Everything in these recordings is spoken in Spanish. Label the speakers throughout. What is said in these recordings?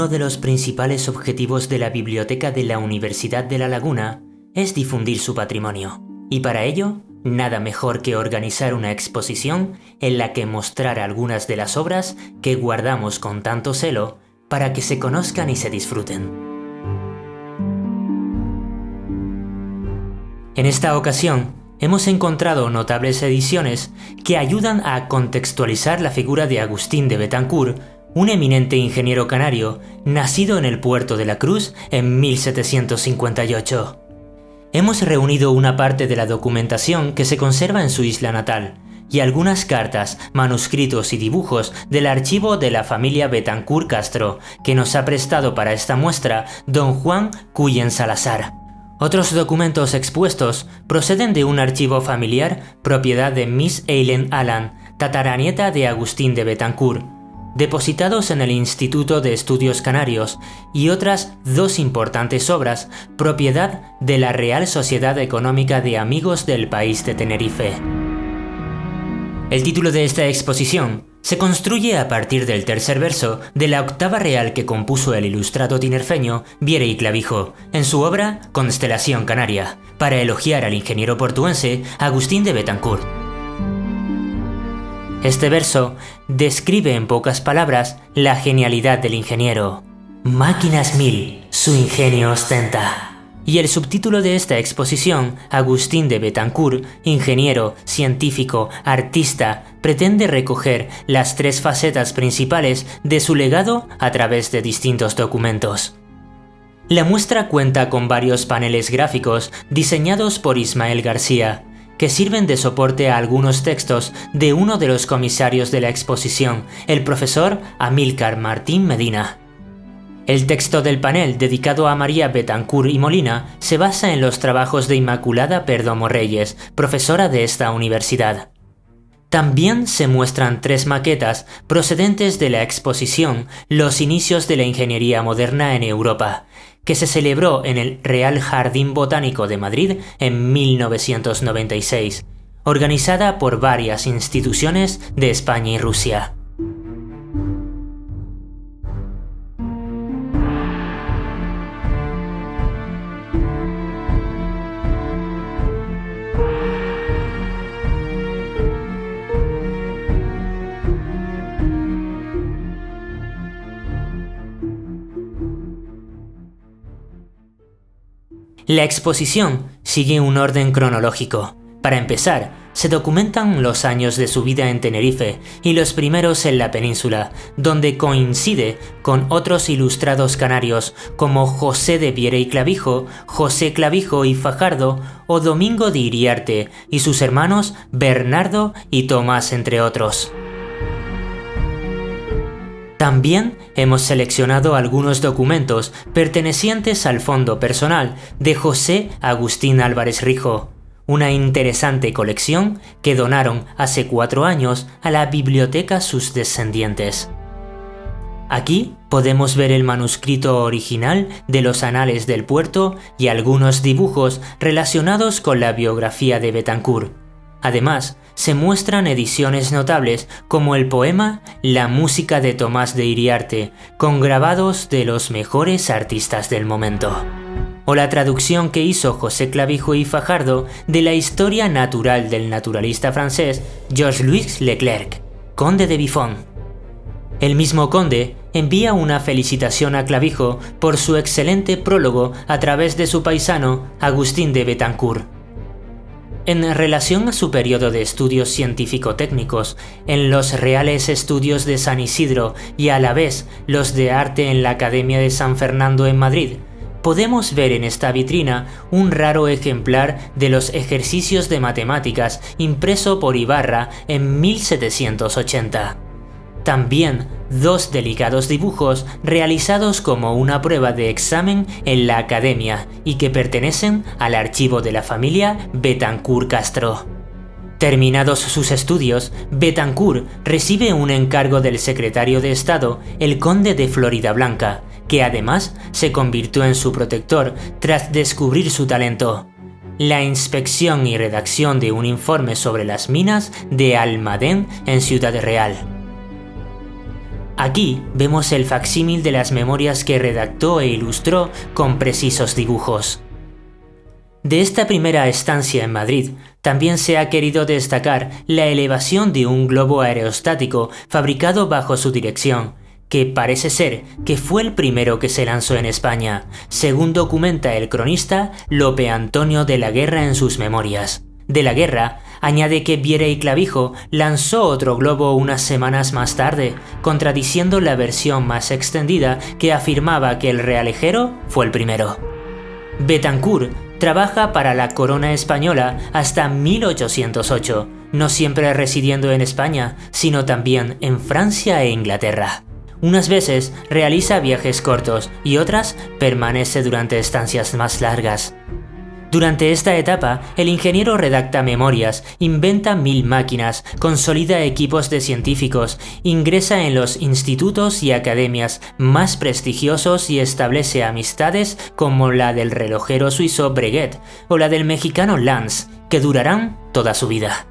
Speaker 1: Uno de los principales objetivos de la Biblioteca de la Universidad de La Laguna es difundir su patrimonio, y para ello, nada mejor que organizar una exposición en la que mostrar algunas de las obras que guardamos con tanto celo para que se conozcan y se disfruten. En esta ocasión, hemos encontrado notables ediciones que ayudan a contextualizar la figura de Agustín de Betancourt, un eminente ingeniero canario nacido en el puerto de la Cruz en 1758. Hemos reunido una parte de la documentación que se conserva en su isla natal y algunas cartas, manuscritos y dibujos del archivo de la familia Betancourt Castro que nos ha prestado para esta muestra don Juan Cuyen Salazar. Otros documentos expuestos proceden de un archivo familiar propiedad de Miss Eileen Allan, tataranieta de Agustín de Betancourt, depositados en el Instituto de Estudios Canarios y otras dos importantes obras propiedad de la Real Sociedad Económica de Amigos del País de Tenerife. El título de esta exposición se construye a partir del tercer verso de la octava real que compuso el ilustrado tinerfeño Viere y Clavijo en su obra Constelación Canaria, para elogiar al ingeniero portuense Agustín de Betancourt. Este verso describe en pocas palabras la genialidad del ingeniero. Máquinas mil, su ingenio ostenta. Y el subtítulo de esta exposición, Agustín de Betancourt, ingeniero, científico, artista, pretende recoger las tres facetas principales de su legado a través de distintos documentos. La muestra cuenta con varios paneles gráficos diseñados por Ismael García, que sirven de soporte a algunos textos de uno de los comisarios de la exposición, el profesor Amílcar Martín Medina. El texto del panel dedicado a María Betancourt y Molina se basa en los trabajos de Inmaculada Perdomo Reyes, profesora de esta universidad. También se muestran tres maquetas procedentes de la exposición Los inicios de la ingeniería moderna en Europa, que se celebró en el Real Jardín Botánico de Madrid en 1996, organizada por varias instituciones de España y Rusia. La exposición sigue un orden cronológico. Para empezar, se documentan los años de su vida en Tenerife y los primeros en la península, donde coincide con otros ilustrados canarios como José de Viera y Clavijo, José Clavijo y Fajardo o Domingo de Iriarte y sus hermanos Bernardo y Tomás entre otros. También hemos seleccionado algunos documentos pertenecientes al fondo personal de José Agustín Álvarez Rijo, una interesante colección que donaron hace cuatro años a la biblioteca sus descendientes. Aquí podemos ver el manuscrito original de los anales del puerto y algunos dibujos relacionados con la biografía de Betancourt. Además, se muestran ediciones notables como el poema La música de Tomás de Iriarte, con grabados de los mejores artistas del momento. O la traducción que hizo José Clavijo y Fajardo de la historia natural del naturalista francés Georges-Louis Leclerc, conde de Buffon. El mismo conde envía una felicitación a Clavijo por su excelente prólogo a través de su paisano Agustín de Betancourt en relación a su periodo de estudios científico-técnicos, en los Reales Estudios de San Isidro y a la vez los de Arte en la Academia de San Fernando en Madrid, podemos ver en esta vitrina un raro ejemplar de los ejercicios de matemáticas impreso por Ibarra en 1780. También dos delicados dibujos realizados como una prueba de examen en la academia y que pertenecen al archivo de la familia Betancourt Castro. Terminados sus estudios, Betancourt recibe un encargo del secretario de Estado, el conde de Florida Blanca, que además se convirtió en su protector tras descubrir su talento. La inspección y redacción de un informe sobre las minas de Almadén en Ciudad Real. Aquí vemos el facsímil de las memorias que redactó e ilustró con precisos dibujos. De esta primera estancia en Madrid, también se ha querido destacar la elevación de un globo aerostático fabricado bajo su dirección, que parece ser que fue el primero que se lanzó en España, según documenta el cronista Lope Antonio de la Guerra en sus memorias. De la Guerra añade que Viera y Clavijo lanzó otro globo unas semanas más tarde, contradiciendo la versión más extendida que afirmaba que el realejero fue el primero. Betancourt trabaja para la corona española hasta 1808, no siempre residiendo en España, sino también en Francia e Inglaterra. Unas veces realiza viajes cortos y otras permanece durante estancias más largas. Durante esta etapa, el ingeniero redacta memorias, inventa mil máquinas, consolida equipos de científicos, ingresa en los institutos y academias más prestigiosos y establece amistades como la del relojero suizo Breguet o la del mexicano Lance, que durarán toda su vida.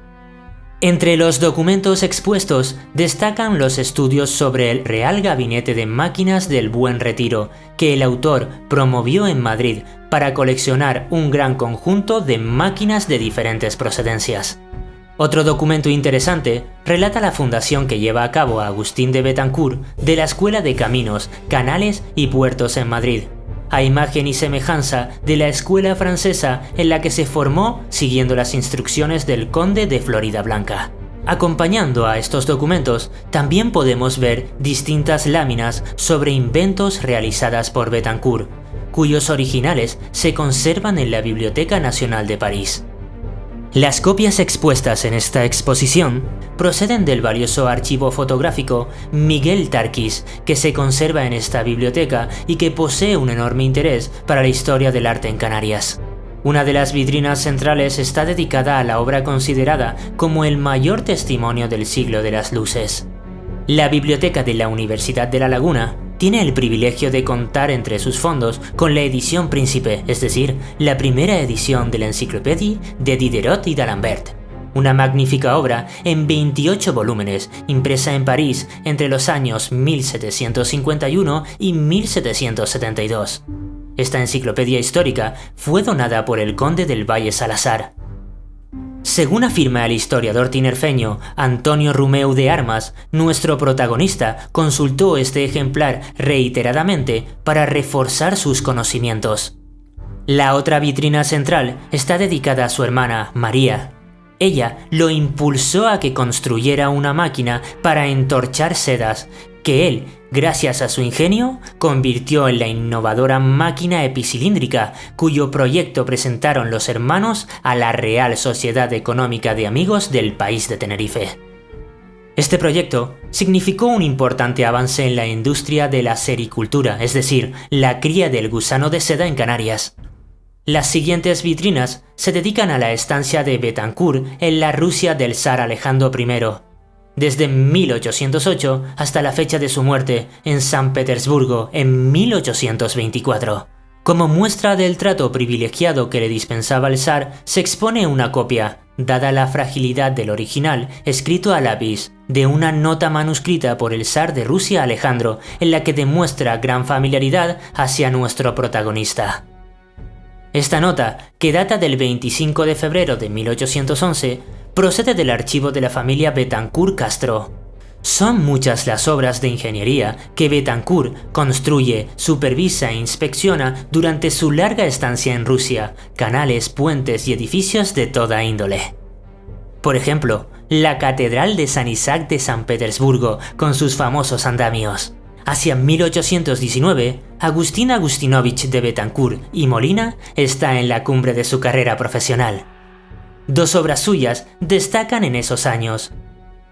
Speaker 1: Entre los documentos expuestos destacan los estudios sobre el Real Gabinete de Máquinas del Buen Retiro, que el autor promovió en Madrid para coleccionar un gran conjunto de máquinas de diferentes procedencias. Otro documento interesante relata la fundación que lleva a cabo Agustín de Betancourt de la Escuela de Caminos, Canales y Puertos en Madrid, a imagen y semejanza de la escuela francesa en la que se formó siguiendo las instrucciones del conde de Florida Blanca. Acompañando a estos documentos, también podemos ver distintas láminas sobre inventos realizadas por Betancourt, cuyos originales se conservan en la Biblioteca Nacional de París. Las copias expuestas en esta exposición proceden del valioso archivo fotográfico Miguel Tarquis, que se conserva en esta biblioteca y que posee un enorme interés para la historia del arte en Canarias. Una de las vitrinas centrales está dedicada a la obra considerada como el mayor testimonio del siglo de las luces. La biblioteca de la Universidad de La Laguna tiene el privilegio de contar entre sus fondos con la edición Príncipe, es decir, la primera edición de la enciclopedia de Diderot y d'Alembert. Una magnífica obra en 28 volúmenes, impresa en París entre los años 1751 y 1772. Esta enciclopedia histórica fue donada por el conde del Valle Salazar, según afirma el historiador tinerfeño Antonio Rumeu de Armas, nuestro protagonista consultó este ejemplar reiteradamente para reforzar sus conocimientos. La otra vitrina central está dedicada a su hermana, María. Ella lo impulsó a que construyera una máquina para entorchar sedas, que él gracias a su ingenio, convirtió en la innovadora máquina epicilíndrica, cuyo proyecto presentaron los hermanos a la Real Sociedad Económica de Amigos del país de Tenerife. Este proyecto significó un importante avance en la industria de la sericultura, es decir, la cría del gusano de seda en Canarias. Las siguientes vitrinas se dedican a la estancia de Betancourt en la Rusia del zar Alejandro I, desde 1808 hasta la fecha de su muerte en San Petersburgo en 1824. Como muestra del trato privilegiado que le dispensaba el zar, se expone una copia, dada la fragilidad del original, escrito a lápiz, de una nota manuscrita por el zar de Rusia Alejandro, en la que demuestra gran familiaridad hacia nuestro protagonista. Esta nota, que data del 25 de febrero de 1811, procede del archivo de la familia Betancourt Castro. Son muchas las obras de ingeniería que Betancourt construye, supervisa e inspecciona durante su larga estancia en Rusia, canales, puentes y edificios de toda índole. Por ejemplo, la Catedral de San Isaac de San Petersburgo, con sus famosos andamios. Hacia 1819, Agustín Agustinovich de Betancourt y Molina está en la cumbre de su carrera profesional. Dos obras suyas destacan en esos años.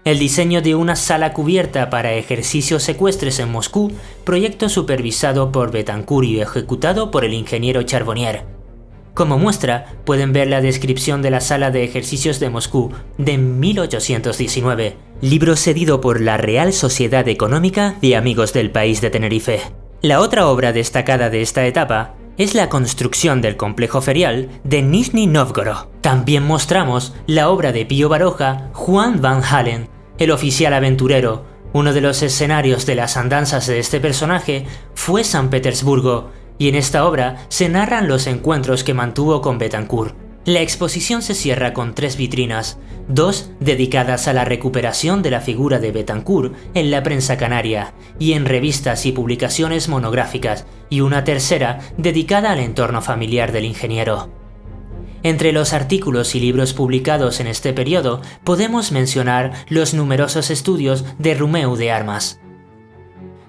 Speaker 1: El diseño de una sala cubierta para ejercicios secuestres en Moscú, proyecto supervisado por Betancourt y ejecutado por el ingeniero Charbonnier. Como muestra, pueden ver la descripción de la sala de ejercicios de Moscú de 1819, libro cedido por la Real Sociedad Económica de Amigos del País de Tenerife. La otra obra destacada de esta etapa es la construcción del complejo ferial de Nizhny Novgorod. También mostramos la obra de Pío Baroja, Juan Van Halen, el oficial aventurero, Uno de los escenarios de las andanzas de este personaje fue San Petersburgo, y en esta obra se narran los encuentros que mantuvo con Betancourt. La exposición se cierra con tres vitrinas, dos dedicadas a la recuperación de la figura de Betancourt en la prensa canaria y en revistas y publicaciones monográficas, y una tercera dedicada al entorno familiar del ingeniero. Entre los artículos y libros publicados en este periodo podemos mencionar los numerosos estudios de Rumeu de Armas.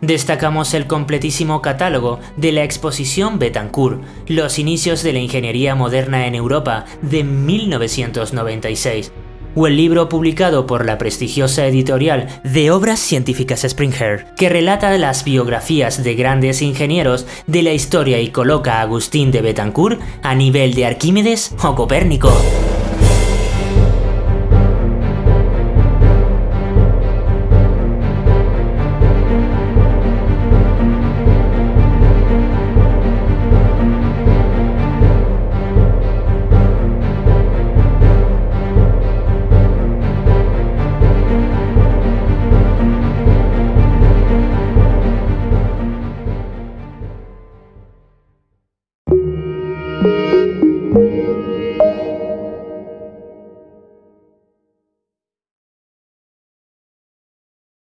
Speaker 1: Destacamos el completísimo catálogo de la exposición Betancourt, los inicios de la ingeniería moderna en Europa de 1996, o el libro publicado por la prestigiosa editorial de Obras Científicas Springer, que relata las biografías de grandes ingenieros de la historia y coloca a Agustín de Betancourt a nivel de Arquímedes o Copérnico.